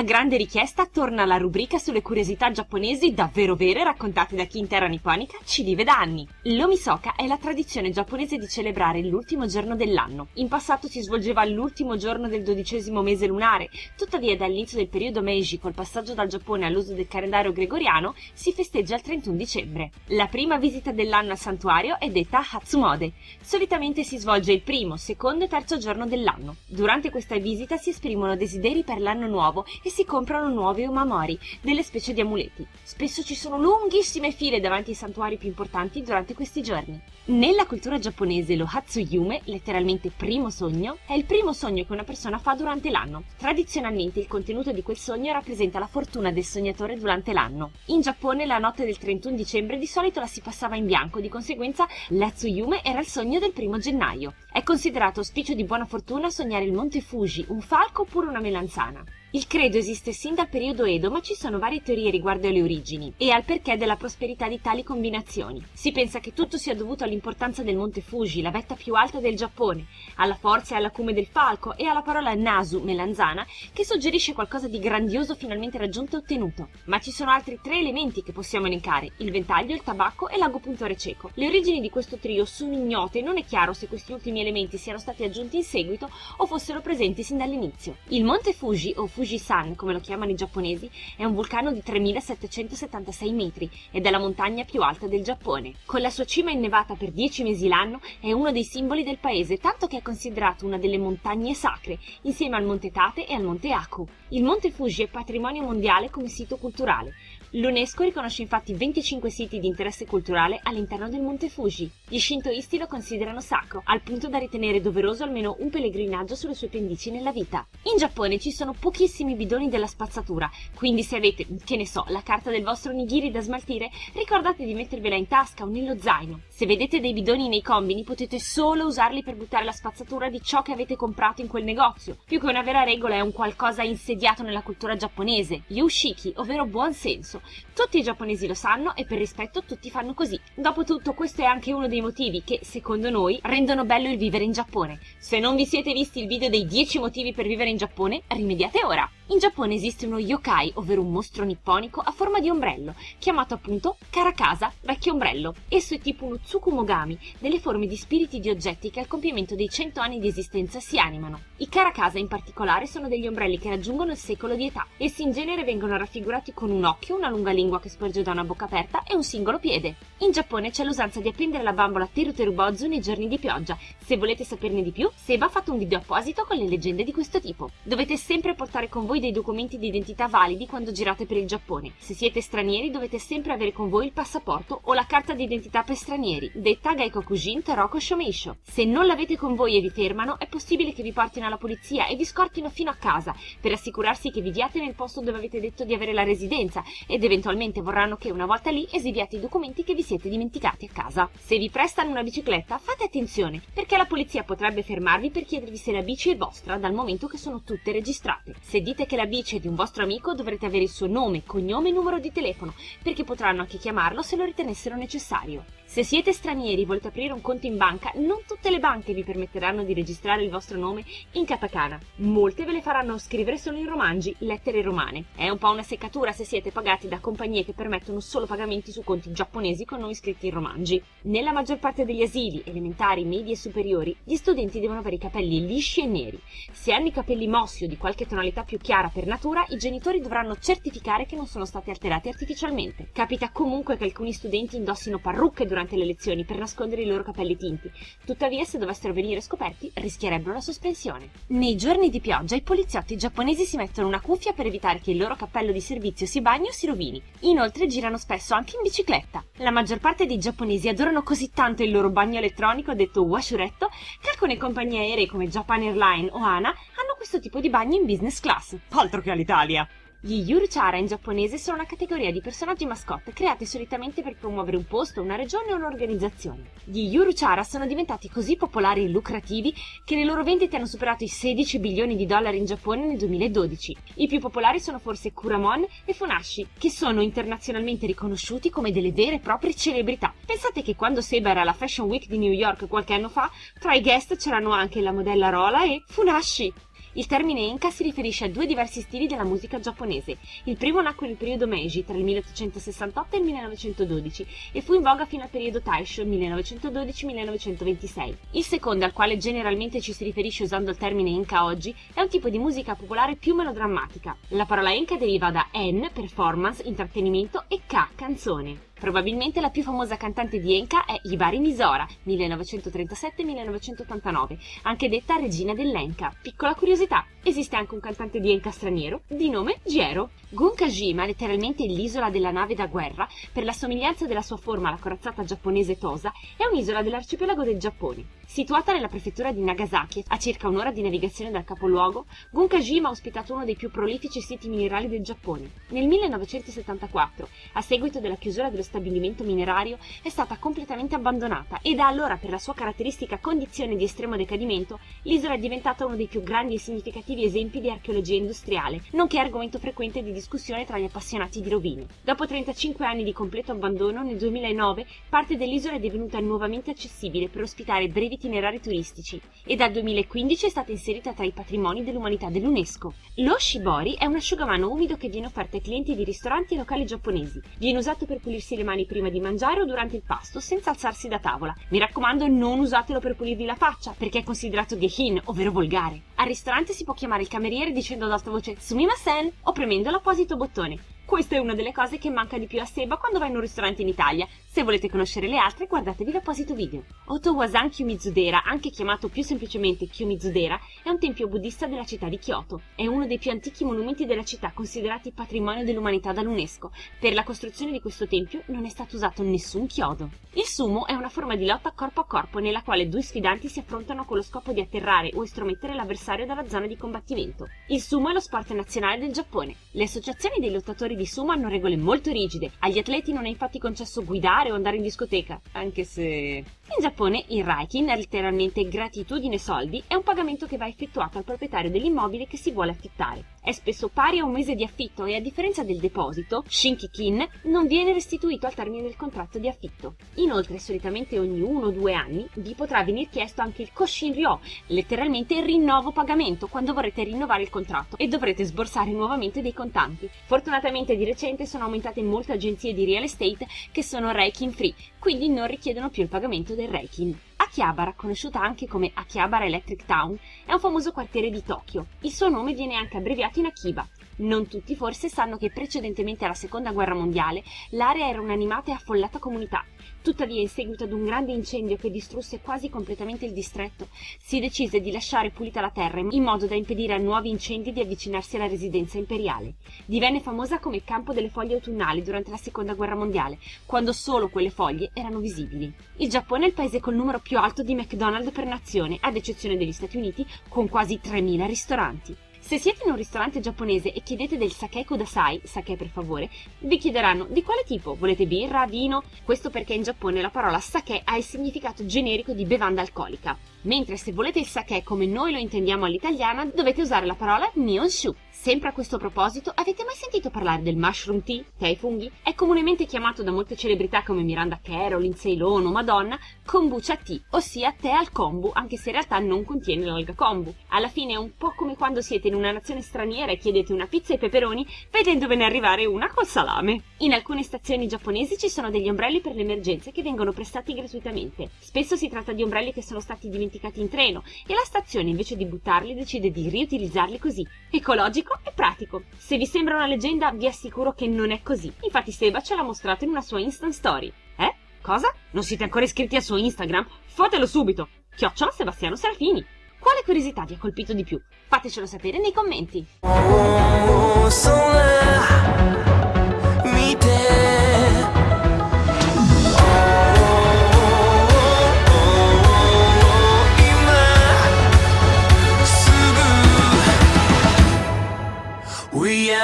A grande richiesta torna la rubrica sulle curiosità giapponesi davvero vere raccontate da chi in terra nipponica ci vive da anni. L'Omisoka è la tradizione giapponese di celebrare l'ultimo giorno dell'anno. In passato si svolgeva l'ultimo giorno del dodicesimo mese lunare, tuttavia dall'inizio del periodo Meiji col passaggio dal Giappone all'uso del calendario gregoriano si festeggia il 31 dicembre. La prima visita dell'anno al santuario è detta Hatsumode. Solitamente si svolge il primo, secondo e terzo giorno dell'anno. Durante questa visita si esprimono desideri per l'anno nuovo e si comprano nuovi omamori, delle specie di amuleti. Spesso ci sono lunghissime file davanti ai santuari più importanti durante questi giorni. Nella cultura giapponese lo Hatsuyume, letteralmente primo sogno, è il primo sogno che una persona fa durante l'anno. Tradizionalmente il contenuto di quel sogno rappresenta la fortuna del sognatore durante l'anno. In Giappone la notte del 31 dicembre di solito la si passava in bianco, di conseguenza l'Hatsuyume era il sogno del primo gennaio. È considerato auspicio di buona fortuna sognare il monte Fuji, un falco oppure una melanzana. Il credo esiste sin dal periodo Edo, ma ci sono varie teorie riguardo alle origini e al perché della prosperità di tali combinazioni. Si pensa che tutto sia dovuto all'importanza del monte Fuji, la vetta più alta del Giappone, alla forza e all'acume del falco e alla parola nasu, melanzana, che suggerisce qualcosa di grandioso finalmente raggiunto e ottenuto. Ma ci sono altri tre elementi che possiamo elencare, il ventaglio, il tabacco e l'agopuntore cieco. Le origini di questo trio sono ignote e non è chiaro se questi ultimi elementi siano stati aggiunti in seguito o fossero presenti sin dall'inizio. Il monte Fuji o Fujisan, come lo chiamano i giapponesi, è un vulcano di 3776 metri ed è la montagna più alta del Giappone. Con la sua cima innevata per 10 mesi l'anno è uno dei simboli del paese, tanto che è considerato una delle montagne sacre, insieme al monte Tate e al monte Aku. Il monte Fuji è patrimonio mondiale come sito culturale. L'UNESCO riconosce infatti 25 siti di interesse culturale all'interno del monte Fuji. Gli shintoisti lo considerano sacro, al punto da ritenere doveroso almeno un pellegrinaggio sulle sue pendici nella vita. In Giappone ci sono pochissimi bidoni della spazzatura, quindi se avete, che ne so, la carta del vostro nigiri da smaltire, ricordate di mettervela in tasca o nello zaino. Se vedete dei bidoni nei combini potete solo usarli per buttare la spazzatura di ciò che avete comprato in quel negozio. Più che una vera regola è un qualcosa insediato nella cultura giapponese, yushiki, ovvero buon senso. Tutti i giapponesi lo sanno e per rispetto tutti fanno così. Dopotutto questo è anche uno dei motivi che, secondo noi, rendono bello il vivere in Giappone. Se non vi siete visti il video dei 10 motivi per vivere in Giappone, rimediate ora! In Giappone esiste uno yokai, ovvero un mostro nipponico a forma di ombrello, chiamato appunto Karakasa, vecchio ombrello. Esso è tipo uno tsukumogami, delle forme di spiriti di oggetti che al compimento dei 100 anni di esistenza si animano. I Karakasa in particolare sono degli ombrelli che raggiungono il secolo di età. Essi in genere vengono raffigurati con un occhio, una lunga lingua che sporge da una bocca aperta e un singolo piede. In Giappone c'è l'usanza di appendere la bambola Teruterubozu nei giorni di pioggia. Se volete saperne di più, Seba ha fatto un video apposito con le leggende di questo tipo. Dovete sempre portare con voi dei documenti di identità validi quando girate per il Giappone. Se siete stranieri dovete sempre avere con voi il passaporto o la carta di identità per stranieri, detta Gaikokujin Taroko Shomeisho. Se non l'avete con voi e vi fermano, è possibile che vi portino alla polizia e vi scortino fino a casa per assicurarsi che viviate nel posto dove avete detto di avere la residenza ed eventualmente vorranno che una volta lì esibiate i documenti che vi siete dimenticati a casa. Se vi prestano una bicicletta, fate attenzione, perché la polizia potrebbe fermarvi per chiedervi se la bici è vostra dal momento che sono tutte registrate. Se dite che la bici è di un vostro amico, dovrete avere il suo nome, cognome e numero di telefono, perché potranno anche chiamarlo se lo ritenessero necessario. Se siete stranieri e volete aprire un conto in banca, non tutte le banche vi permetteranno di registrare il vostro nome in katakana. Molte ve le faranno scrivere solo in romangi, lettere romane. È un po' una seccatura se siete pagati da compagnie che permettono solo pagamenti su conti giapponesi con nomi scritti in romangi. Nella maggior parte degli asili, elementari, medi e superiori, gli studenti devono avere i capelli lisci e neri. Se hanno i capelli mossi o di qualche tonalità più chiara per natura, i genitori dovranno certificare che non sono stati alterati artificialmente. Capita comunque che alcuni studenti indossino parrucche durante le lezioni per nascondere i loro capelli tinti. Tuttavia, se dovessero venire scoperti, rischierebbero la sospensione. Nei giorni di pioggia, i poliziotti giapponesi si mettono una cuffia per evitare che il loro cappello di servizio si bagni o si rovini. Inoltre, girano spesso anche in bicicletta. La maggior parte dei giapponesi adorano così tanto il loro bagno elettronico, detto washuretto, che alcune compagnie aeree come Japan Airlines o ANA hanno questo tipo di bagno in business class. Altro che all'Italia! Gli Yuruchara in giapponese sono una categoria di personaggi mascotte creati solitamente per promuovere un posto, una regione o un'organizzazione. Gli Yuruchara sono diventati così popolari e lucrativi che le loro vendite hanno superato i 16 bilioni di dollari in Giappone nel 2012. I più popolari sono forse Kuramon e Funashi, che sono internazionalmente riconosciuti come delle vere e proprie celebrità. Pensate che quando Seba era alla Fashion Week di New York qualche anno fa, tra i guest c'erano anche la modella Rola e Funashi. Il termine Enka si riferisce a due diversi stili della musica giapponese. Il primo nacque nel periodo Meiji, tra il 1868 e il 1912, e fu in voga fino al periodo Taisho, 1912-1926. Il secondo, al quale generalmente ci si riferisce usando il termine Enka oggi, è un tipo di musica popolare più melodrammatica. La parola Enka deriva da En, performance, intrattenimento, e Ka, canzone. Probabilmente la più famosa cantante di Enka è Hibari Misora, 1937-1989, anche detta regina dell'Enka. Piccola curiosità, esiste anche un cantante di Enka straniero di nome Jiro. Gunkajima, letteralmente l'isola della nave da guerra, per la somiglianza della sua forma alla corazzata giapponese Tosa, è un'isola dell'arcipelago del Giappone. Situata nella prefettura di Nagasaki, a circa un'ora di navigazione dal capoluogo, Gunkajima ha ospitato uno dei più prolifici siti minerali del Giappone. Nel 1974, a seguito della chiusura dello stabilimento minerario, è stata completamente abbandonata e da allora, per la sua caratteristica condizione di estremo decadimento, l'isola è diventata uno dei più grandi e significativi esempi di archeologia industriale, nonché argomento frequente di discussione tra gli appassionati di rovine. Dopo 35 anni di completo abbandono, nel 2009 parte dell'isola è divenuta nuovamente accessibile per ospitare brevi itinerari turistici e dal 2015 è stata inserita tra i patrimoni dell'umanità dell'UNESCO. Lo shibori è un asciugamano umido che viene offerto ai clienti di ristoranti e locali giapponesi. Viene usato per pulirsi le mani prima di mangiare o durante il pasto senza alzarsi da tavola. Mi raccomando non usatelo per pulirvi la faccia perché è considerato gehin, ovvero volgare. Al ristorante si può chiamare il cameriere dicendo ad alta voce sumimasen o premendo l'apposito bottone. Questa è una delle cose che manca di più a Seba quando va in un ristorante in Italia. Se volete conoscere le altre, guardatevi l'apposito video. Otowasan Kyumizudera, anche chiamato più semplicemente Kyumizudera, è un tempio buddista della città di Kyoto. È uno dei più antichi monumenti della città considerati patrimonio dell'umanità dall'UNESCO. Per la costruzione di questo tempio non è stato usato nessun chiodo. Il sumo è una forma di lotta corpo a corpo nella quale due sfidanti si affrontano con lo scopo di atterrare o estromettere l'avversario dalla zona di combattimento. Il sumo è lo sport nazionale del Giappone. Le associazioni dei lottatori di sumo hanno regole molto rigide. Agli atleti non è infatti concesso guidare o andare in discoteca, anche se... In Giappone il Raikin, letteralmente gratitudine soldi, è un pagamento che va effettuato al proprietario dell'immobile che si vuole affittare. È spesso pari a un mese di affitto e a differenza del deposito, Shinkikin non viene restituito al termine del contratto di affitto. Inoltre, solitamente ogni uno o due anni vi potrà venir chiesto anche il Koshinryo, letteralmente il rinnovo pagamento quando vorrete rinnovare il contratto e dovrete sborsare nuovamente dei contanti. Fortunatamente di recente sono aumentate molte agenzie di real estate che sono Reikin free, quindi non richiedono più il pagamento del Reikin. Akihabara, conosciuta anche come Akihabara Electric Town, è un famoso quartiere di Tokyo. Il suo nome viene anche abbreviato in Akiba. Non tutti forse sanno che precedentemente alla seconda guerra mondiale l'area era un'animata e affollata comunità. Tuttavia, in seguito ad un grande incendio che distrusse quasi completamente il distretto, si decise di lasciare pulita la terra in modo da impedire a nuovi incendi di avvicinarsi alla residenza imperiale. Divenne famosa come campo delle foglie autunnali durante la seconda guerra mondiale, quando solo quelle foglie erano visibili. Il Giappone è il paese col numero più alto di McDonald's per nazione, ad eccezione degli Stati Uniti, con quasi 3.000 ristoranti. Se siete in un ristorante giapponese e chiedete del sake kudasai, sake per favore, vi chiederanno di quale tipo, volete birra, vino? Questo perché in Giappone la parola sake ha il significato generico di bevanda alcolica, mentre se volete il sake come noi lo intendiamo all'italiana dovete usare la parola nihonshu. Sempre a questo proposito, avete mai sentito parlare del mushroom tea, tè ai funghi? È comunemente chiamato da molte celebrità come Miranda Carroll, Lindsay Lohan o Madonna kombucha tea, ossia tè al kombu, anche se in realtà non contiene l'alga kombu. Alla fine è un po' come quando siete in una nazione straniera e chiedete una pizza ai peperoni, vedendovene arrivare una col salame. In alcune stazioni giapponesi ci sono degli ombrelli per le emergenze che vengono prestati gratuitamente. Spesso si tratta di ombrelli che sono stati dimenticati in treno e la stazione invece di buttarli decide di riutilizzarli così. Ecologico e pratico. Se vi sembra una leggenda, vi assicuro che non è così. Infatti Seba ce l'ha mostrato in una sua Instant Story. Eh? Cosa? Non siete ancora iscritti al suo Instagram? Fatelo subito! Chiocciola Sebastiano Serafini. Quale curiosità vi ha colpito di più? Fatecelo sapere nei commenti.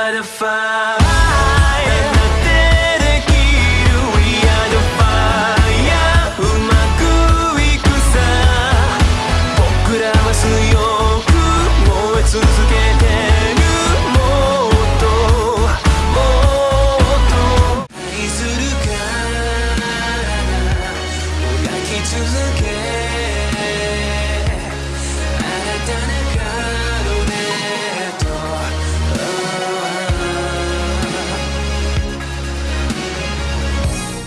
satisfied.